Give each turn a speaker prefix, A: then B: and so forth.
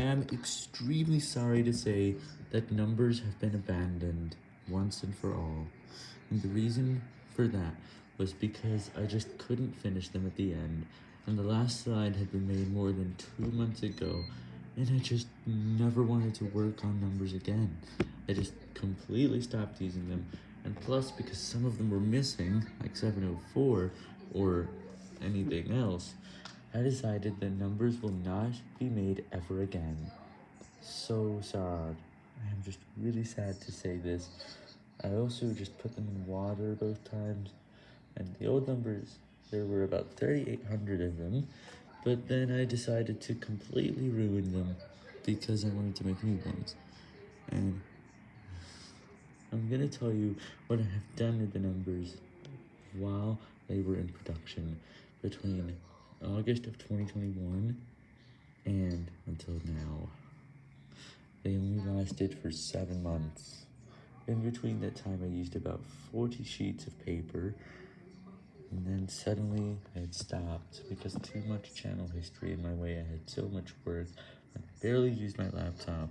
A: I am extremely sorry to say that numbers have been abandoned once and for all, and the reason for that was because I just couldn't finish them at the end, and the last slide had been made more than two months ago, and I just never wanted to work on numbers again. I just completely stopped using them, and plus because some of them were missing, like 704, or anything else, I decided that numbers will not be made ever again. So sad. I am just really sad to say this. I also just put them in water both times, and the old numbers, there were about 3,800 of them, but then I decided to completely ruin them, because I wanted to make new ones, and I'm gonna tell you what I have done with the numbers while they were in production between August of 2021 and until now. They only lasted for 7 months. In between that time I used about 40 sheets of paper, and then suddenly I had stopped because too much channel history in my way, I had so much work, I barely used my laptop.